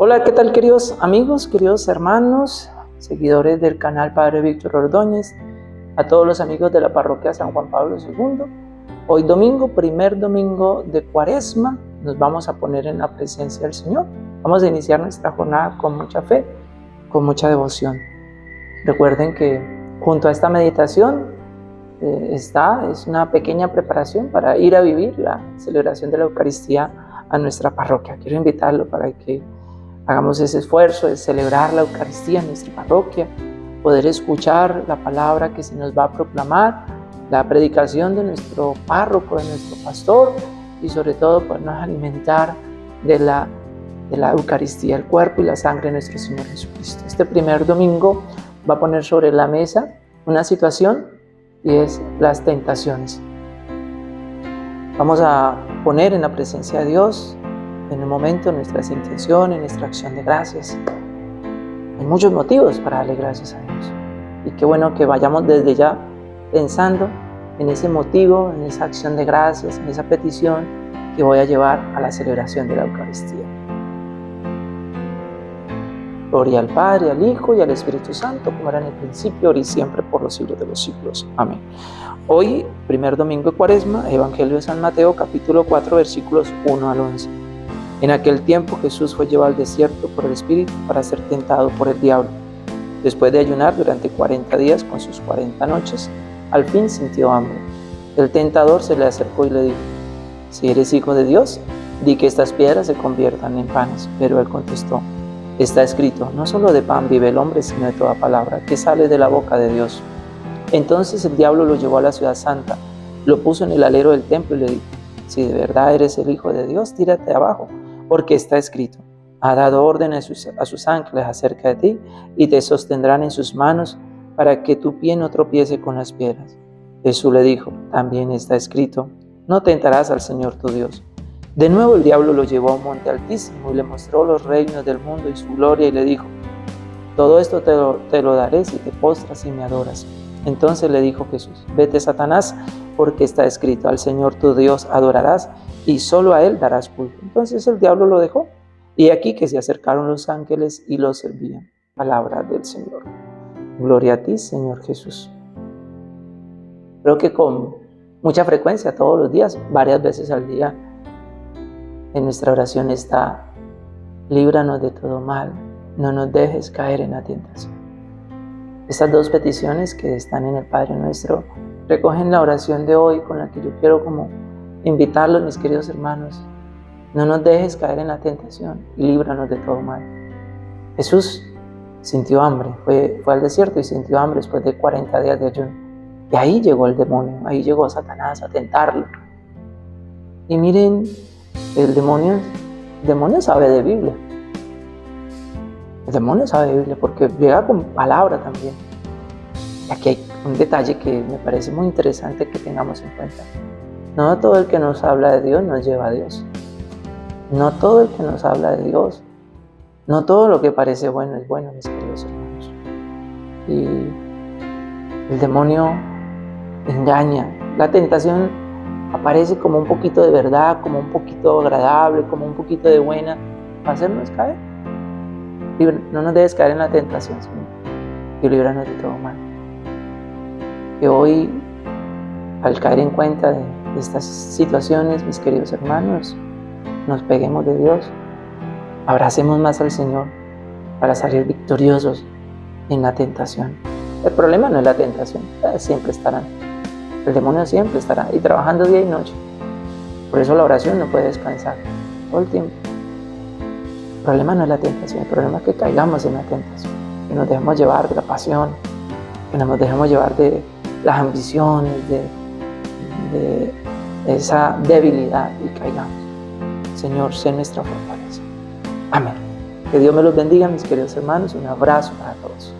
Hola, ¿qué tal queridos amigos, queridos hermanos, seguidores del canal Padre Víctor Ordóñez, a todos los amigos de la parroquia San Juan Pablo II? Hoy domingo, primer domingo de cuaresma, nos vamos a poner en la presencia del Señor. Vamos a iniciar nuestra jornada con mucha fe, con mucha devoción. Recuerden que junto a esta meditación eh, está, es una pequeña preparación para ir a vivir la celebración de la Eucaristía a nuestra parroquia. Quiero invitarlo para que Hagamos ese esfuerzo de celebrar la Eucaristía en nuestra parroquia, poder escuchar la palabra que se nos va a proclamar, la predicación de nuestro párroco, de nuestro pastor y sobre todo podernos alimentar de la, de la Eucaristía, el cuerpo y la sangre de nuestro Señor Jesucristo. Este primer domingo va a poner sobre la mesa una situación y es las tentaciones. Vamos a poner en la presencia de Dios en el momento nuestras intenciones, nuestra acción de gracias. Hay muchos motivos para darle gracias a Dios. Y qué bueno que vayamos desde ya pensando en ese motivo, en esa acción de gracias, en esa petición que voy a llevar a la celebración de la Eucaristía. Gloria al Padre, al Hijo y al Espíritu Santo, como era en el principio, ahora y siempre, por los siglos de los siglos. Amén. Hoy, primer domingo de Cuaresma, Evangelio de San Mateo, capítulo 4, versículos 1 al 11. En aquel tiempo Jesús fue llevado al desierto por el Espíritu para ser tentado por el diablo. Después de ayunar durante 40 días con sus 40 noches, al fin sintió hambre. El tentador se le acercó y le dijo, si eres hijo de Dios, di que estas piedras se conviertan en panes. Pero él contestó, está escrito, no solo de pan vive el hombre, sino de toda palabra que sale de la boca de Dios. Entonces el diablo lo llevó a la ciudad santa, lo puso en el alero del templo y le dijo, si de verdad eres el hijo de Dios, tírate abajo porque está escrito, ha dado orden a sus, ángeles acerca de ti y te sostendrán en sus manos para que tu pie no tropiece con las piedras. Jesús le dijo, también está escrito, no tentarás al Señor tu Dios. De nuevo el diablo lo llevó a un monte altísimo y le mostró los reinos del mundo y su gloria y le dijo, todo esto te lo, te lo daré si te postras y me adoras. Entonces le dijo Jesús, vete Satanás, porque está escrito, al Señor tu Dios adorarás y solo a Él darás culto. Entonces el diablo lo dejó. Y aquí que se acercaron los ángeles y lo servían. Palabra del Señor. Gloria a ti, Señor Jesús. Creo que con mucha frecuencia, todos los días, varias veces al día, en nuestra oración está, líbranos de todo mal, no nos dejes caer en la tentación. Estas dos peticiones que están en el Padre Nuestro recogen la oración de hoy con la que yo quiero como invitarlos, mis queridos hermanos, no nos dejes caer en la tentación y líbranos de todo mal. Jesús sintió hambre, fue, fue al desierto y sintió hambre después de 40 días de ayuno. Y ahí llegó el demonio, ahí llegó Satanás a tentarlo. Y miren, el demonio, el demonio sabe de Biblia. El demonio sabe Biblia porque llega con palabra también. Y aquí hay un detalle que me parece muy interesante que tengamos en cuenta. No todo el que nos habla de Dios nos lleva a Dios. No todo el que nos habla de Dios, no todo lo que parece bueno es bueno, mis queridos hermanos. Y el demonio engaña. La tentación aparece como un poquito de verdad, como un poquito agradable, como un poquito de buena, para hacernos caer. No nos debes caer en la tentación, Señor, y líbranos de todo mal. Que hoy, al caer en cuenta de estas situaciones, mis queridos hermanos, nos peguemos de Dios, abracemos más al Señor para salir victoriosos en la tentación. El problema no es la tentación, eh, siempre estará. El demonio siempre estará y trabajando día y noche. Por eso la oración no puede descansar todo el tiempo. El problema no es la tentación, el problema es que caigamos en la tentación, que nos dejemos llevar de la pasión, que nos dejemos llevar de las ambiciones, de, de esa debilidad y caigamos. Señor, sé nuestra fortaleza. Amén. Que Dios me los bendiga, mis queridos hermanos. Un abrazo para todos.